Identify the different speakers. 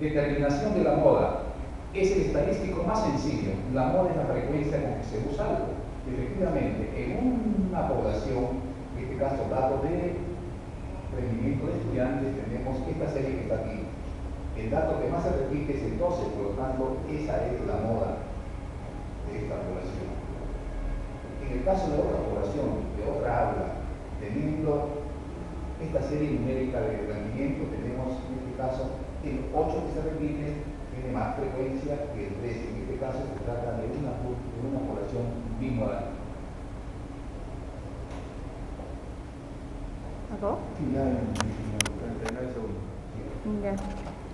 Speaker 1: Determinación de la moda. Es el estadístico más sencillo. La moda es la frecuencia con que se usa algo. Efectivamente, en una población, en este caso datos de rendimiento de estudiantes, tenemos esta serie que está aquí. El dato que más se repite es el 12, por lo tanto, esa es la moda de esta población. En el caso de otra población, de otra aula, teniendo esta serie numérica de rendimiento, el 8 que se repite tiene más frecuencia que el 13. En este caso se trata de una, de una población bimoral.
Speaker 2: ¿Acabó?
Speaker 3: Sí, ya en 39 segundos.
Speaker 2: Ya.